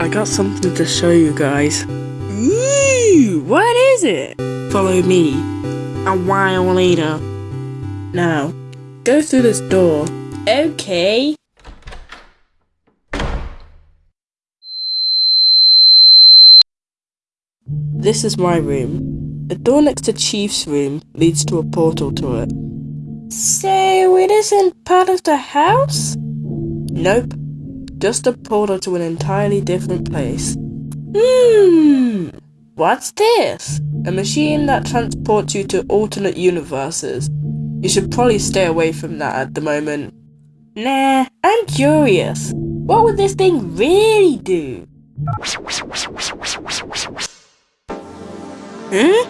I got something to show you guys. Ooh, what is it? Follow me. A while later. Now, go through this door. Okay. This is my room. The door next to Chief's room leads to a portal to it. So it isn't part of the house? Nope. Just a portal to an entirely different place. Hmm. What's this? A machine that transports you to alternate universes. You should probably stay away from that at the moment. Nah, I'm curious. What would this thing really do? Huh?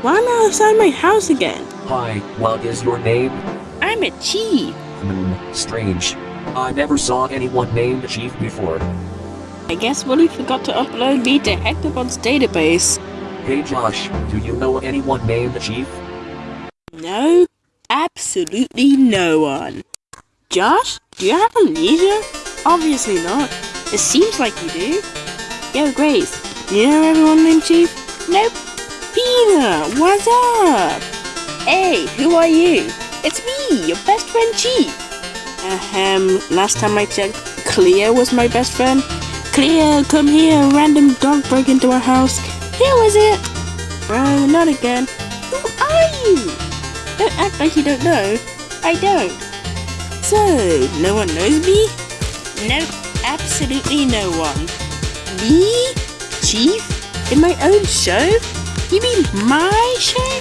Why am I outside my house again? Hi, what is your name? I'm a chief. Hmm, strange. I never saw anyone named Chief before. I guess Willie forgot to upload me to Hectobot's database. Hey Josh, do you know anyone named Chief? No, absolutely no one. Josh, do you have amnesia? Obviously not. It seems like you do. Yo, Grace, you know everyone named Chief? Nope. Peter, what's up? Hey, who are you? It's me, your best friend Chief. Ahem, last time I checked, Cleo was my best friend. Cleo, come here, random dog broke into our house. Who was it? Oh, not again. Who are you? Don't act like you don't know. I don't. So, no one knows me? No, absolutely no one. Me? Chief? In my own show? You mean my show?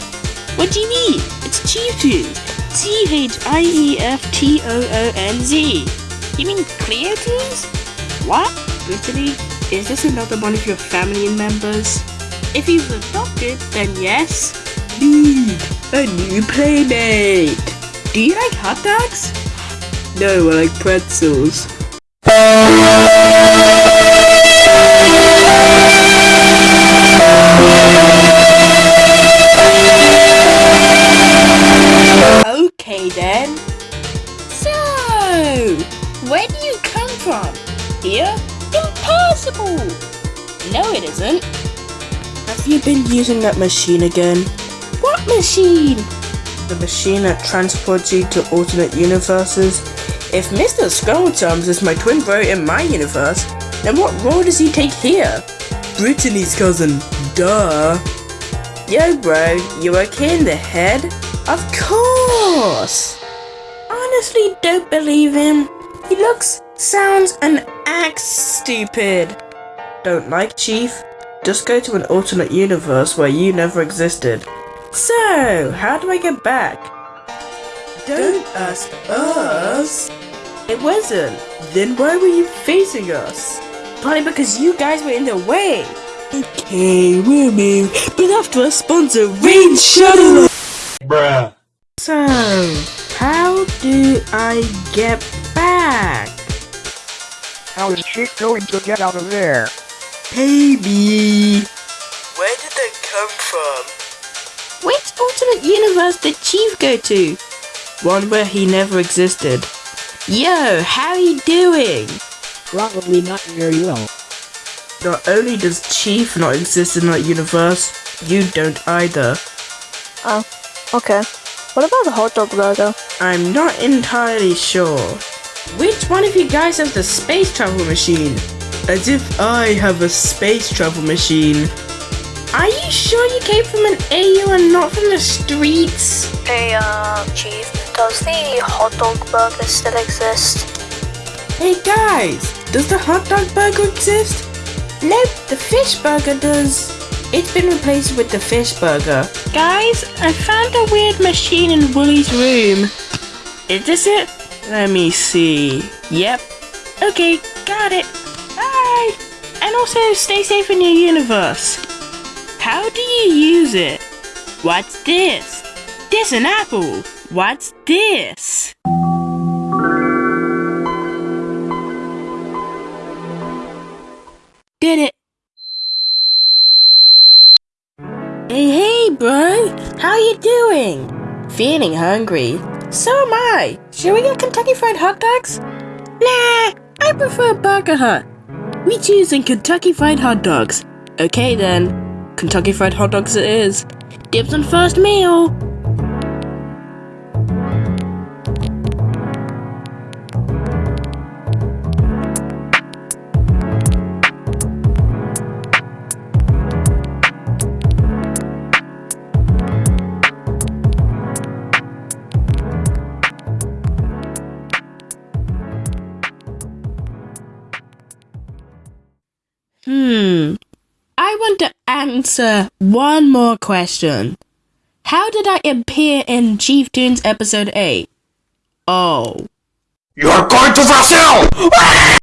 What do you mean? It's Chief. C-H-I-E-F-T-O-O-N-Z. You mean Cleo Tunes? What? Brittany, is this another one of your family members? If was adopted, then yes. Dude, a new playmate. Do you like hot dogs? No, I like pretzels. Impossible! No, it isn't. Have you been using that machine again? What machine? The machine that transports you to alternate universes. If Mr. Skulltums is my twin bro in my universe, then what role does he take here? Brittany's cousin, duh. Yo bro, you okay in the head? Of course! Honestly don't believe him. He looks, sounds and acts stupid. Don't like Chief? Just go to an alternate universe where you never existed. So, how do I get back? Don't ask us. It wasn't. Then why were you facing us? Probably because you guys were in the way. Okay, we'll move, but after a sponsor, Rain Shuttle. Bruh. So, how do I get back? How is she going to get out of there? Baby! Where did they come from? Which alternate universe did Chief go to? One where he never existed. Yo, how are you doing? Probably not very well. Not only does Chief not exist in that universe, you don't either. Oh, okay. What about the hot dog burger? I'm not entirely sure. Which one of you guys has the space travel machine? As if I have a space travel machine. Are you sure you came from an AU and not from the streets? Hey, uh, Chief, does the hot dog burger still exist? Hey guys, does the hot dog burger exist? Nope, the fish burger does. It's been replaced with the fish burger. Guys, I found a weird machine in Wooly's room. Is this it? Let me see. Yep. Okay, got it. Bye. And also, stay safe in your universe. How do you use it? What's this? This an apple. What's this? Did it. Hey, hey, bro! How you doing? Feeling hungry? So am I. Should we get Kentucky Fried Hot Dogs? Nah, I prefer Burger Hut. We choosing Kentucky Fried Hot Dogs. Okay then, Kentucky Fried Hot Dogs it is. Dibs on first meal. To answer one more question. How did I appear in Chieftoonz episode 8? Oh. You're going to Brazil!